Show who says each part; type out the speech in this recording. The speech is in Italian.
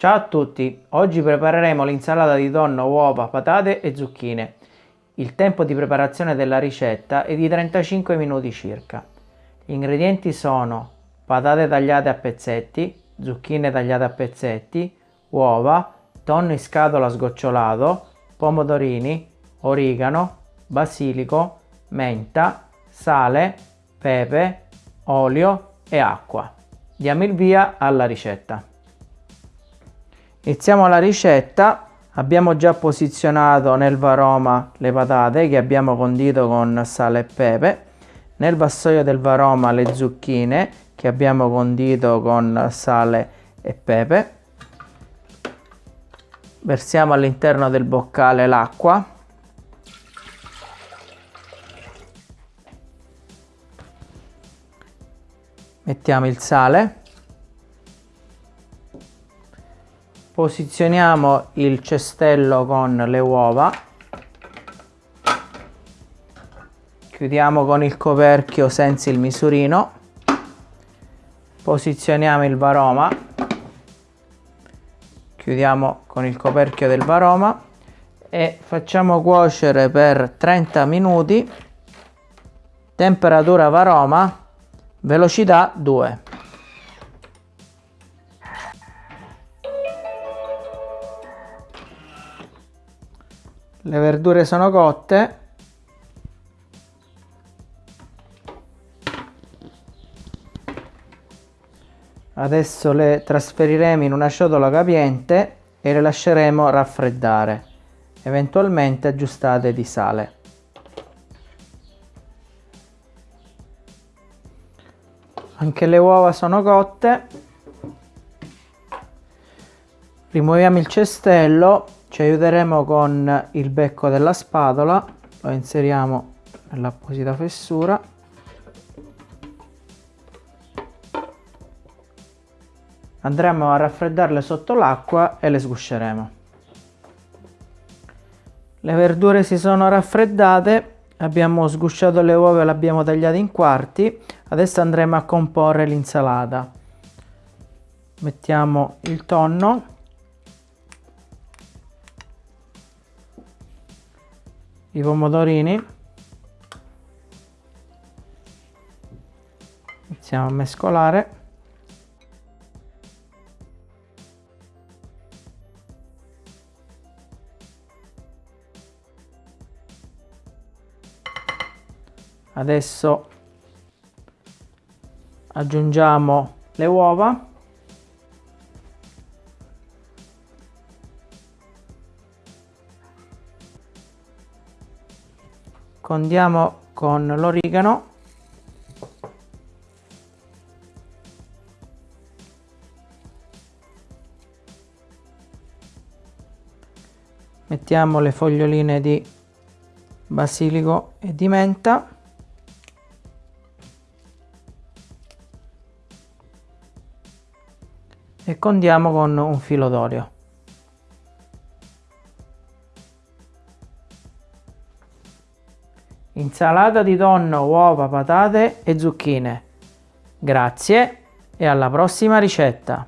Speaker 1: Ciao a tutti, oggi prepareremo l'insalata di tonno, uova, patate e zucchine. Il tempo di preparazione della ricetta è di 35 minuti circa. Gli ingredienti sono patate tagliate a pezzetti, zucchine tagliate a pezzetti, uova, tonno in scatola sgocciolato, pomodorini, origano, basilico, menta, sale, pepe, olio e acqua. Diamo il via alla ricetta. Iniziamo la ricetta. Abbiamo già posizionato nel varoma le patate che abbiamo condito con sale e pepe. Nel vassoio del varoma le zucchine che abbiamo condito con sale e pepe. Versiamo all'interno del boccale l'acqua. Mettiamo il sale. Posizioniamo il cestello con le uova. Chiudiamo con il coperchio senza il misurino. Posizioniamo il varoma. Chiudiamo con il coperchio del varoma e facciamo cuocere per 30 minuti. Temperatura varoma velocità 2 le verdure sono cotte. Adesso le trasferiremo in una ciotola capiente e le lasceremo raffreddare eventualmente aggiustate di sale. Anche le uova sono cotte. Rimuoviamo il cestello ci aiuteremo con il becco della spatola lo inseriamo nell'apposita fessura. Andremo a raffreddarle sotto l'acqua e le sgusceremo. Le verdure si sono raffreddate abbiamo sgusciato le uova e le abbiamo tagliate in quarti. Adesso andremo a comporre l'insalata. Mettiamo il tonno i pomodorini. Iniziamo a mescolare. Adesso aggiungiamo le uova condiamo con l'origano. Mettiamo le foglioline di basilico e di menta. E condiamo con un filo d'olio Insalata di tonno, uova, patate e zucchine. Grazie e alla prossima ricetta!